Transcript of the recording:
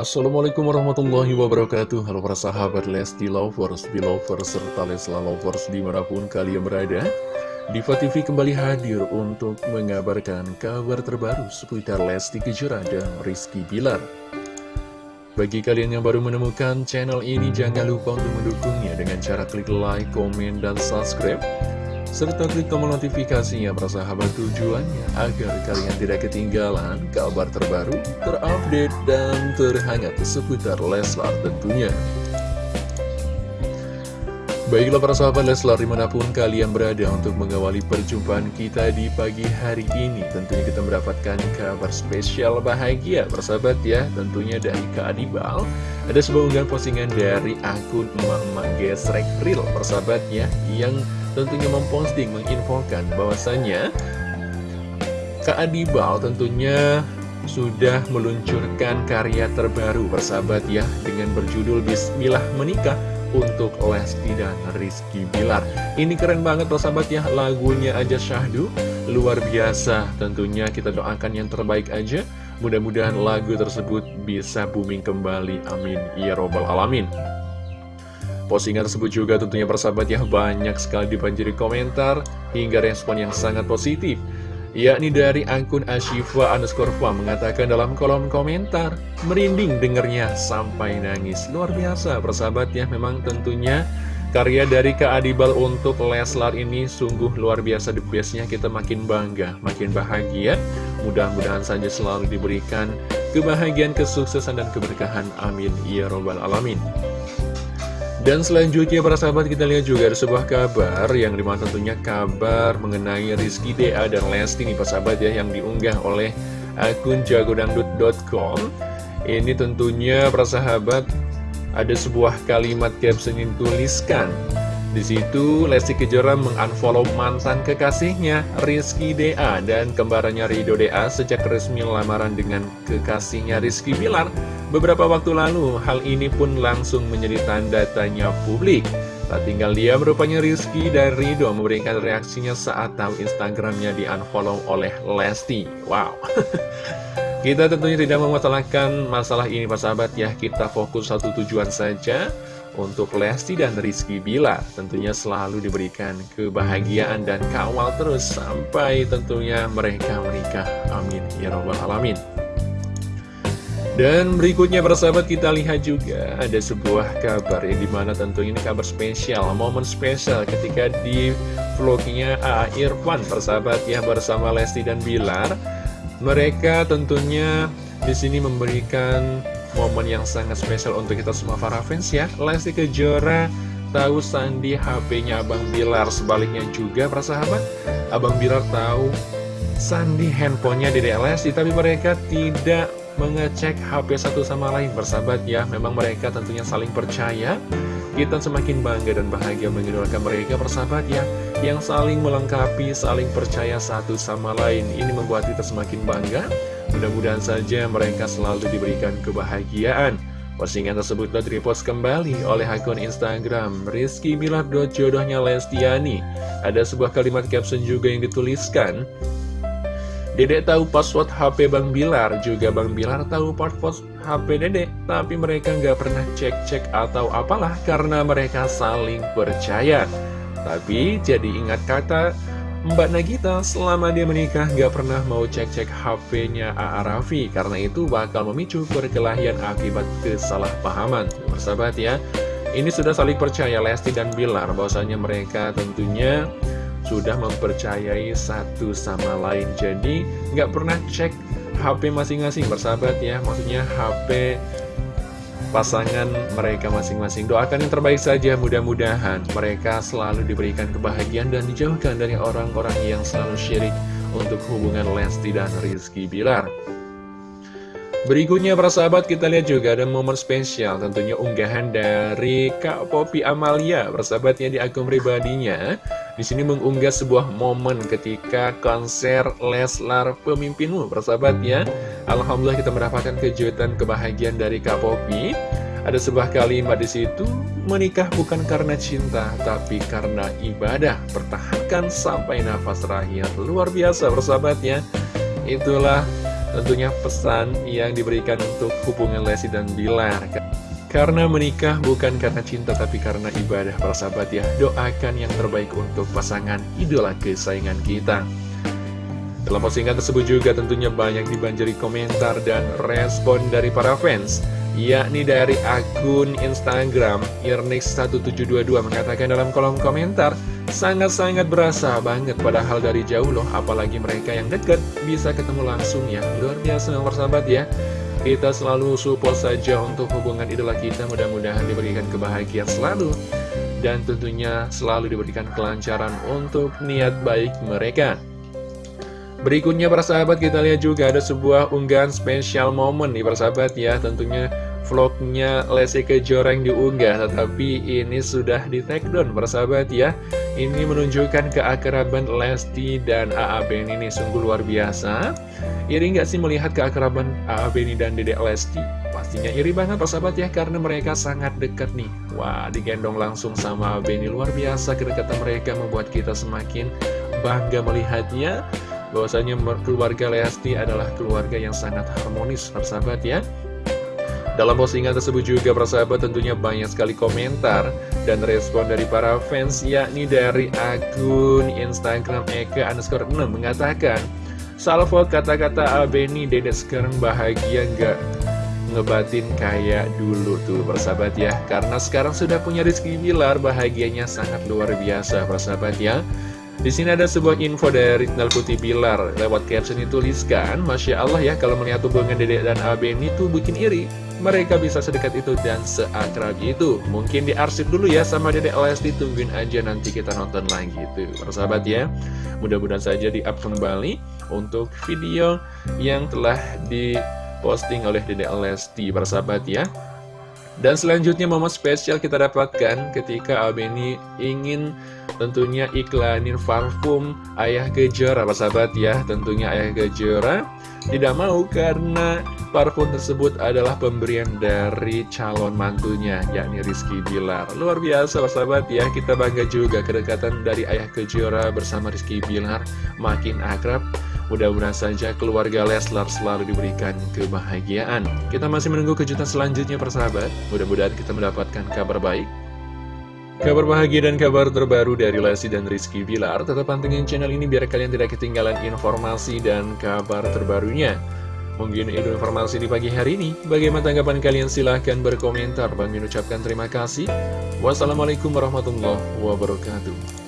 Assalamualaikum warahmatullahi wabarakatuh. Halo para sahabat Lesti Lovers, Belovers, serta Lesla Lovers di mana pun kalian berada. Diva TV kembali hadir untuk mengabarkan kabar terbaru seputar Lesti Kejora dan Rizky Bilar. Bagi kalian yang baru menemukan channel ini jangan lupa untuk mendukungnya dengan cara klik like, komen, dan subscribe serta klik tombol notifikasinya sahabat tujuannya agar kalian tidak ketinggalan kabar terbaru, terupdate, dan terhangat seputar Leslar tentunya. Baiklah para sahabat Leslar di mana pun kalian berada untuk mengawali perjumpaan kita di pagi hari ini Tentunya kita mendapatkan kabar spesial bahagia persahabat ya Tentunya dari Kak Adibal Ada sebuah unggahan postingan dari akun emak-emak gesrek real persahabat ya Yang tentunya memposting, menginfokan bahwasannya Kak Adibal tentunya sudah meluncurkan karya terbaru bersahabat ya dengan berjudul Bismillah Menikah untuk Lesti dan Rizky Bilar. Ini keren banget bersahabat ya lagunya aja syahdu luar biasa. Tentunya kita doakan yang terbaik aja. Mudah-mudahan lagu tersebut bisa booming kembali amin. Ya robbal alamin Postingan tersebut juga tentunya persahabat ya banyak sekali dibanjiri komentar hingga respon yang sangat positif yakni dari akun Ashifa underscore mengatakan dalam kolom komentar merinding dengernya sampai nangis. Luar biasa persahabat ya memang tentunya karya dari Kak Adibal untuk Leslar ini sungguh luar biasa the bestnya kita makin bangga makin bahagia. Mudah-mudahan saja selalu diberikan kebahagiaan kesuksesan dan keberkahan. Amin. Ya robbal alamin dan selanjutnya para sahabat kita lihat juga ada sebuah kabar yang di mana tentunya kabar mengenai Rizky DA dan Lesti nih para sahabat ya yang diunggah oleh akun jagodangdut.com Ini tentunya para sahabat ada sebuah kalimat caption yang dituliskan. Di situ Lesti Kejora mengunfollow mantan kekasihnya Rizky DA dan kembarannya Rido DA sejak resmi lamaran dengan kekasihnya Rizky Bilar beberapa waktu lalu. Hal ini pun langsung menjadi tanda tanya publik. Tak tinggal dia merupanya Rizky dan Rido memberikan reaksinya saat tahu Instagramnya di unfollow oleh Lesti. Wow. Kita tentunya tidak memasalahkan masalah ini Pak sahabat ya. Kita fokus satu tujuan saja untuk Lesti dan Rizky Bila tentunya selalu diberikan kebahagiaan dan kawal terus sampai tentunya mereka menikah. Amin. Ya Rabbal Alamin. Dan berikutnya persahabat kita lihat juga ada sebuah kabar yang di mana tentunya ini kabar spesial, momen spesial ketika di vlognya A.A. Irfan persahabat ya bersama Lesti dan Bilar. Mereka tentunya di sini memberikan momen yang sangat spesial untuk kita semua para fans ya Lesti Kejora tahu Sandi HP-nya Abang Bilar sebaliknya juga para sahabat Abang Bilar tahu Sandi handphonenya Dede Lesti tapi mereka tidak mengecek HP satu sama lain bersahabat ya memang mereka tentunya saling percaya kita semakin bangga dan bahagia mengidolakan mereka persahabat ya yang saling melengkapi saling percaya satu sama lain ini membuat kita semakin bangga Mudah-mudahan saja mereka selalu diberikan kebahagiaan. Postingan tersebut telah repost kembali oleh akun Instagram Rizky Bilar jodohnya Lestiani. Ada sebuah kalimat caption juga yang dituliskan. Dedek tahu password HP Bang Bilar, juga Bang Bilar tahu password HP Dedek, tapi mereka nggak pernah cek-cek atau apalah karena mereka saling percaya. Tapi jadi ingat kata Mbak Nagita selama dia menikah gak pernah mau cek-cek HP-nya A.A. Raffi Karena itu bakal memicu perkelahian akibat kesalahpahaman Bersahabat ya Ini sudah saling percaya Lesti dan Bilar bahwasanya mereka tentunya sudah mempercayai satu sama lain Jadi gak pernah cek HP masing-masing bersahabat ya Maksudnya HP pasangan mereka masing-masing. Doakan yang terbaik saja, mudah-mudahan mereka selalu diberikan kebahagiaan dan dijauhkan dari orang-orang yang selalu syirik untuk hubungan Lesti dan Rizky Bilar. Berikutnya para sahabat kita lihat juga ada momen spesial tentunya unggahan dari Kak Popi Amalia persahabatnya di akun pribadinya. Di sini mengunggah sebuah momen ketika konser Leslar Pemimpinmu persahabatnya Alhamdulillah kita mendapatkan kejutan kebahagiaan dari Kak Popi ada sebuah kalimat di situ menikah bukan karena cinta tapi karena ibadah. Pertahankan sampai nafas terakhir. Luar biasa persahabatnya itulah tentunya pesan yang diberikan untuk hubungan Lesti dan Bilar. Karena menikah bukan karena cinta tapi karena ibadah para sahabat ya. Doakan yang terbaik untuk pasangan idola kesayangan kita. Dalam postingan tersebut juga tentunya banyak dibanjiri komentar dan respon dari para fans yakni dari akun Instagram Irnix1722 mengatakan dalam kolom komentar sangat-sangat berasa banget padahal dari jauh loh apalagi mereka yang dekat bisa ketemu langsung ya. Luar biasa nomor sahabat ya. Kita selalu support saja untuk hubungan idola kita mudah-mudahan diberikan kebahagiaan selalu. Dan tentunya selalu diberikan kelancaran untuk niat baik mereka Berikutnya para sahabat kita lihat juga ada sebuah unggahan spesial momen nih para sahabat ya. Tentunya vlognya Lesti Kejora yang diunggah Tetapi ini sudah di take down para sahabat ya. Ini menunjukkan keakraban Lesti dan AA Beni ini sungguh luar biasa. Iri nggak sih melihat keakraban AA Beni dan Dedek Lesti? Pastinya iri banget para sahabat ya Karena mereka sangat dekat nih. Wah digendong langsung sama Beni. Luar biasa Kedekatan mereka membuat kita semakin bangga melihatnya bahwasanya keluarga Lesti adalah keluarga yang sangat harmonis, persahabat ya. Dalam postingan tersebut juga persahabat tentunya banyak sekali komentar dan respon dari para fans yakni dari akun Instagram Eka underscore 6 mengatakan Salvo kata-kata Abeni dedek sekarang bahagia nggak ngebatin kayak dulu tuh persahabat ya Karena sekarang sudah punya Rizky Bilar bahagianya sangat luar biasa persahabat ya di sini ada sebuah info dari Nal Putih Bilar lewat caption dituliskan, Masya Allah ya kalau melihat hubungan Dedek dan Aben itu bikin iri. Mereka bisa sedekat itu dan seakrab itu. Mungkin diarsip dulu ya sama Dedek Lesti, tungguin aja nanti kita nonton lagi tuh. Persahabat ya, mudah-mudahan saja di-up kembali untuk video yang telah diposting oleh Dedek Lesti. Persahabat ya. Dan selanjutnya momen spesial kita dapatkan ketika Abeni ingin tentunya iklanin parfum Ayah Kejora, sahabat ya. Tentunya Ayah Kejora tidak mau karena parfum tersebut adalah pemberian dari calon mantunya, yakni Rizky Bilar. Luar biasa sahabat ya, kita bangga juga kedekatan dari Ayah Kejora bersama Rizky Bilar makin akrab. Mudah-mudahan saja keluarga Leslar selalu diberikan kebahagiaan. Kita masih menunggu kejutan selanjutnya persahabat. Mudah-mudahan kita mendapatkan kabar baik. Kabar bahagia dan kabar terbaru dari Lesti dan Rizky Bilar. Tetap pantengin channel ini biar kalian tidak ketinggalan informasi dan kabar terbarunya. Mungkin itu informasi di pagi hari ini. Bagaimana tanggapan kalian? Silahkan berkomentar. Bang ucapkan terima kasih. Wassalamualaikum warahmatullahi wabarakatuh.